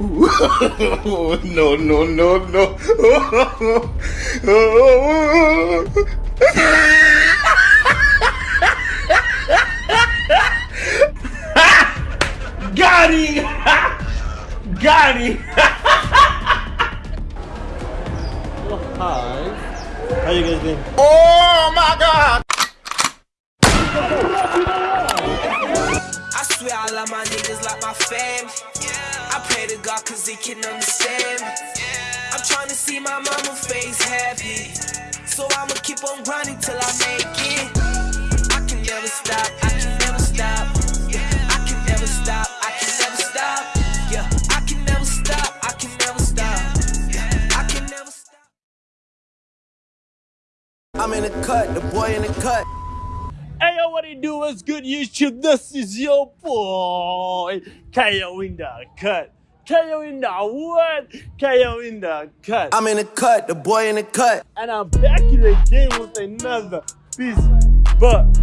no, no, no, no. Got him! Got him! Hi. How you guys doing? Oh my god! I swear I love my niggas like my fam. I pray to God cause he can understand. I'm trying to see my mama face happy. So I'ma keep on grinding till I make it. I can never stop, I can never stop. Yeah, I can never stop, I can never stop. Yeah, I can never stop, I can never stop. Yeah, I can never stop. I'm in the cut, the boy in the cut. Hey yo, what it do? What's good, YouTube? This is your boy, KO in the cut. KO in the what? KO in the cut. I'm in the cut, the boy in the cut. and I'm back in the game with another piece. But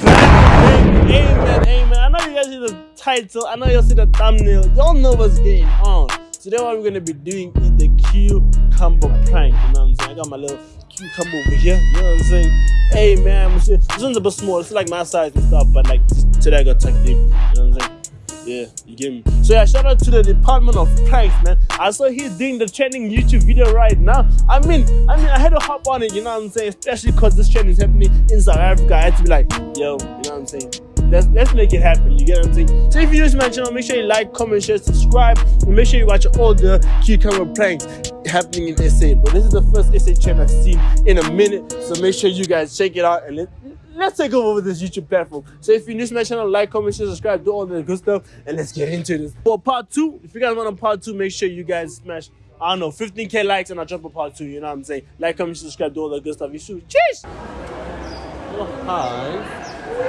amen, amen. I know you guys see the title, I know you see the thumbnail. Y'all know what's going on. Today, what we're gonna be doing is the cucumber prank. You know what I'm saying? I got my little cucumber over here. You know what I'm saying? Hey man, this one's a bit small. It's like my size and stuff, but like today I got tucked in. You know what I'm saying? Yeah, you get me. So yeah, shout out to the Department of Pranks, man. I saw he's doing the trending YouTube video right now. I mean, I mean, I had to hop on it, you know what I'm saying? Especially because this trend is happening in South Africa. I had to be like, yo, you know what I'm saying? Let's let's make it happen. You get what I'm saying? So if new to my channel, make sure you like, comment, share, subscribe, and make sure you watch all the cucumber pranks happening in SA, but This is the first SA trend I've seen in a minute. So make sure you guys check it out and let let's take over this YouTube platform. So if you're new to my channel, like, comment, share, subscribe, do all the good stuff, and let's get into this. For part two, if you guys want a part two, make sure you guys smash, I don't know, 15k likes and I'll drop a part two, you know what I'm saying? Like, comment, subscribe, do all the good stuff. You should. Cheers! Oh, hi.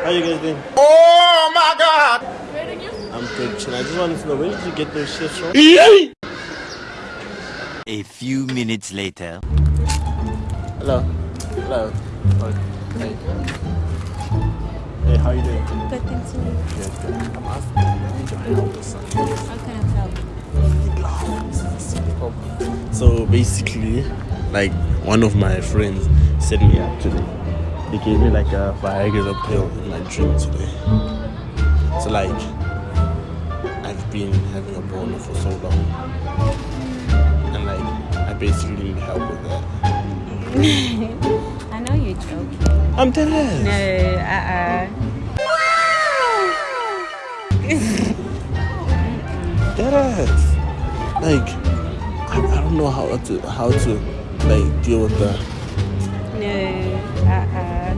How you guys doing? Oh my god! I'm good, chill. I just wanted to know, where did you get those shits from? A few minutes later. Hello. Hello. Oh, Hey. How you doing? Good thing to you. Good, good. I'm asking, I need your help or something. How can I help? So basically, like one of my friends set me up today. They gave me like a Viagra pill in my drink today. So like, I've been having a boner for so long, and like, I basically need help with that. I know you're joking. I'm dead No, uh-uh. Dead ass. Like, I, I don't know how to how to like deal with that. No, uh-uh.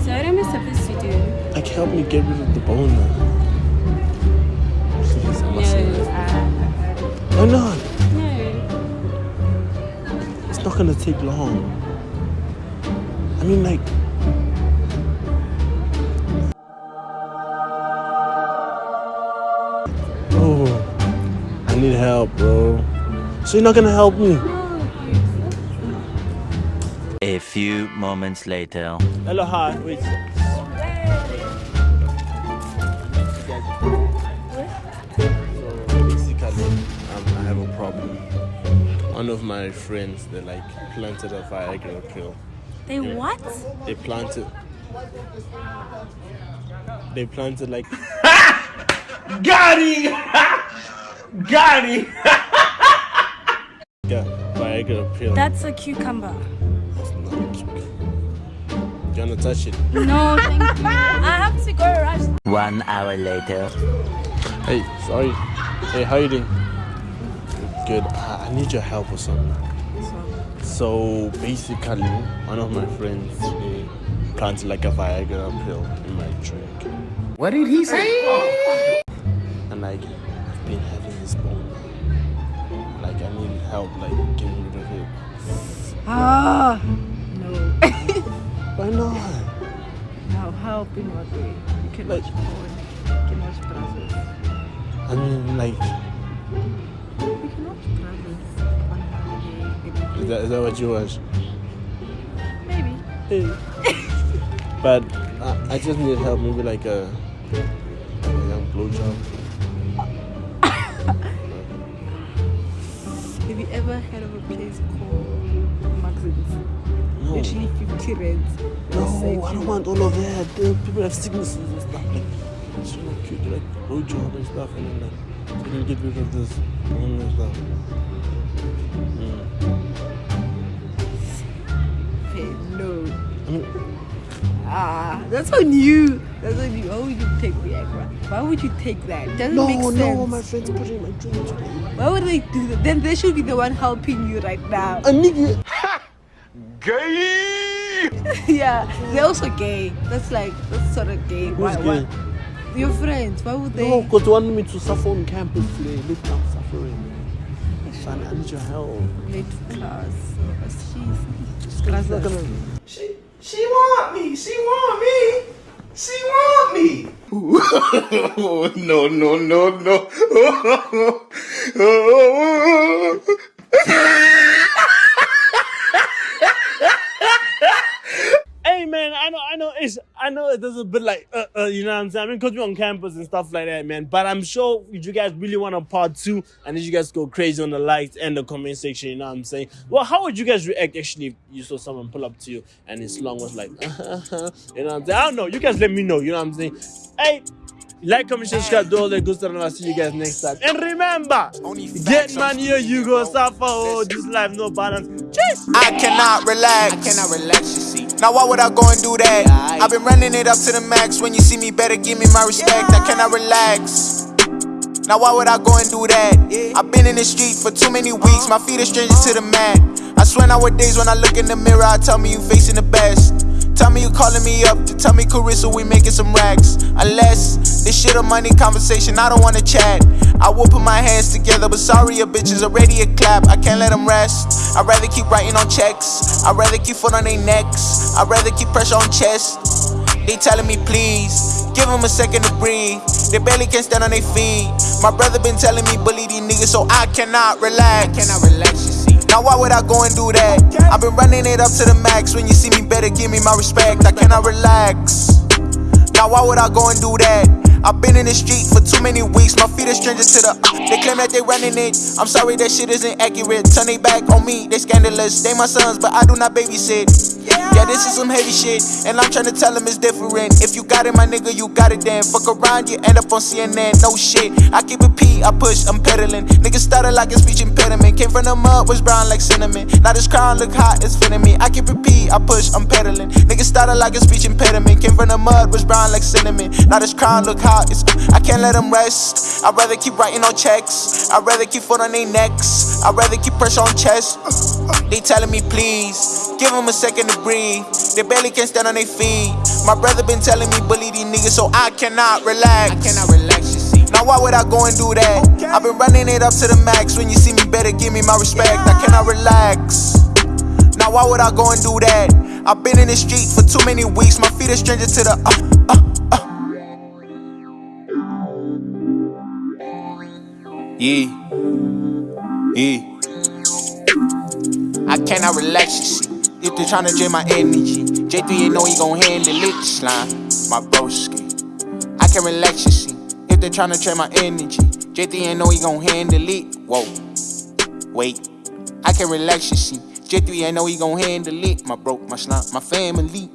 So what am I supposed to do? Like, help me get rid of the boner. Please, I'm No, not. Why not? No. It's not gonna take long. I mean, like, need help, bro. So you're not gonna help me? A few moments later. Hello, hi. Wait. So basically, um, I have a problem. One of my friends, they like planted a Viagra pill. They what? They planted. They planted like Got him! Got him! Viagra pill. That's a cucumber. That's not cute. Do you wanna touch it? No, thank you. I have to go rush. One hour later. Hey, sorry. Hey, how you doing? Good. I, I need your help or something. So basically, one of my friends they planted like a Viagra pill in my drink, What did he say? and like I've been help, like getting rid of it. Ah, no. Why not? no, help in what way? You can Like- watch porn. You can watch brothers. I mean, like, We can watch brothers on holiday. is that, is that what you watch? Maybe. Hey. but uh, I just need help, maybe like a, a young blowjob. You ever heard of a place called Maxim's? No. Literally 50 rents. No, I don't want all of that. The people have sicknesses and stuff. Like, it's not cute. Like rojo and stuff, and then like, you can get rid of this and stuff. Mm. Okay, no. I mean, Ah, that's on you. That's on you. Why would you take Viagra? Why would you take that? Doesn't no, make sense. no, my friends put it in my drink. Why would they do that? Then they should be the one helping you right now. A nigga. Gay. yeah, they're also gay. That's like that's sort of gay. Who's gay? Your friends. Why would they? No, because they wanted me to suffer on campus today. Look, I'm suffering. Son, I need your help. late to class. She's Class. She, she want me. She want me. She want me. no, no, no, no. Hey man, I know, I know, it's, I know it does a bit like, uh, uh, you know what I'm saying? I mean, because we're on campus and stuff like that, man. But I'm sure if you guys really want a part two, and if you guys go crazy on the likes and the comment section, you know what I'm saying? Well, how would you guys react actually if you saw someone pull up to you and his song was like, you know what I'm saying? I don't know. You guys let me know, you know what I'm saying? Hey, like, comment, subscribe, do all that good stuff, and I'll see you guys next time. And remember, get money or you go suffer. Oh, this life no balance. Cheers. I cannot relax. I cannot relax, you see. Now why would I go and do that? I've been running it up to the max. When you see me, better give me my respect. I cannot relax. Now why would I go and do that? I've been in the street for too many weeks. My feet are strangers to the mat. I swear nowadays when I look in the mirror, I tell me you facing the best. Tell me you calling me up to tell me Carissa we making some racks. Unless this shit a money conversation, I don't wanna chat. I will put my hands together, but sorry, a bitch is already a clap. I can't let them rest. I'd rather keep writing on checks. I'd rather keep foot on their necks. I'd rather keep pressure on chest. They telling me please, give them a second to breathe. They barely can stand on their feet. My brother been telling me bully these niggas, so I cannot relax. I cannot relax. Now why would I go and do that? I've been running it up to the max. When you see me, better give me my respect. I cannot relax. Now why would I go and do that? I've been in the street for too many weeks. My feet are strangers to the. They claim that they running it. I'm sorry that shit isn't accurate. Turn they back on me. They scandalous. They my sons, but I do not babysit. Yeah, this is some heavy shit, and I'm trying to tell them it's different. If you got it, my nigga, you got it then. Fuck around, you end up on CNN. No shit. I keep it I push, I'm pedaling. Niggas started like a speech impediment. Came from the mud, was brown like cinnamon. Now this crown look hot, it's fitting me. I keep it I push, I'm pedaling. Niggas started like a speech impediment. Came from the mud, was brown like cinnamon. Now this crown look hot, it's I can't let them rest. I'd rather keep writing on checks. I'd rather keep foot on their necks. I'd rather keep pressure on chest. They telling me please, give them a second to breathe. They barely can stand on their feet. My brother been telling me bully these niggas, so I cannot relax. I cannot. Now why would I go and do that? I've been running it up to the max. When you see me, better give me my respect. I cannot relax. Now why would I go and do that? I've been in the street for too many weeks. My feet are stranger to the. Uh, uh, uh. Yeah. Yeah. I cannot relax. If they tryna drain my energy, J3 ain't know he gon' handle it. Slime, my broski. I can relax. If they tryna drain my energy, J3 ain't know he gon' handle it. Whoa, wait. I can relax, you see. J3 ain't know he gon' handle it. My bro, my slime, my family.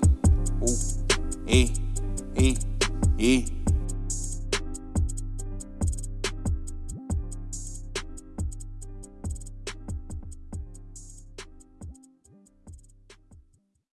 Ooh, eh, eh, eh.